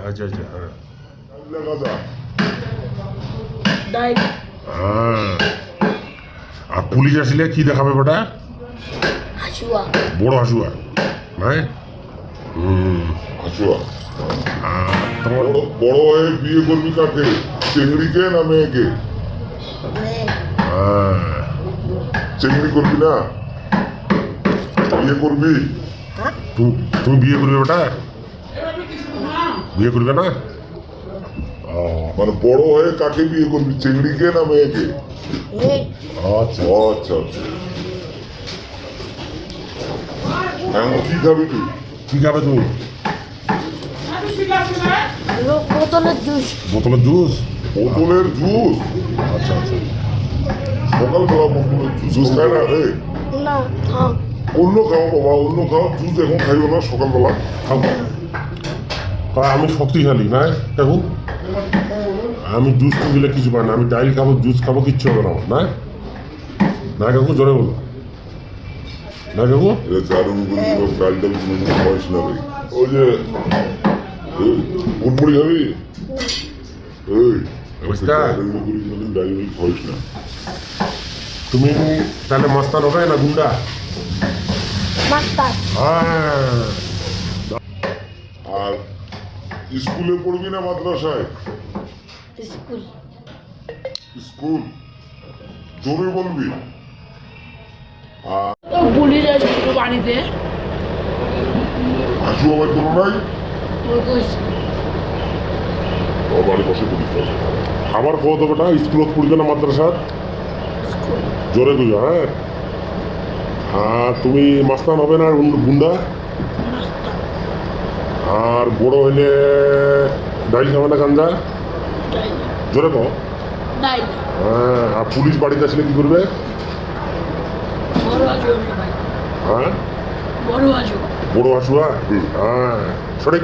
হ্যাঁ আচ্ছা আচ্ছা হ্যাঁ। হ্যাঁ। আর পুলিশ আসলে কি দেখাবে বেটা? বড় হাসুয়া হ্যাঁ হুম হাসুয়া। আর তোমার বড় হয়ে বিয়ে করবি কাকে? চেংড়িকে না মেয়েকে? মেয়ে হ্যাঁ। চেংড়ি করবি না? বিয়ে করবি? হ্যাঁ। তুমি বিয়ে করবে বেটা? বিয়ে করবে না? মানে বড় হয়ে কাকে বিয়ে করবি? চেংড়িকে না মেয়েকে? মেয়ে। আচ্ছা আচ্ছা আচ্ছা। এখন কি খাবি তুই? কি খাবে তুমি বোতলের জুস। বোতলের জুস? বোতলের জুস? আচ্ছা আচ্ছা। সকালবেলা বোতলের জুস। খায় না রে? অন্য খাও বাবা অন্য খাও। জুস এখন খাইও না সকালবেলা আর আমি শক্তিশালী না? কাকু? আমি জুস দিলে কিছু পাই না আমি ডাইল খাব জুস খাব কিচ্ছু হবে না না? না কাকু জোরে বলো। না কাকু? বয়স না ওই যে খাবি? তুমি তাহলে মস্তান হবে না গুন্ডা? হ্যাঁ। স্কুলে পড়বি না মাদ্রাসায়? স্কুল। স্কুল? জোরে বলবি। আর আবার কোনো নাই? স্কুলত পড়বে না মাদ্রাসাত স্কুল। জোরে কইও হ্যাঁ? আর তুমি মাস্তান হবে না গুন্ডা? আর বড় হইলে ডাইল খাবে না গাঞ্জা? জোরে কো হ্যাঁ আর পুলিশ বাড়িতে আসলে কি করবে? হ্যাঁ? বড় হাসুয়া হ্যাঁ সঠিক।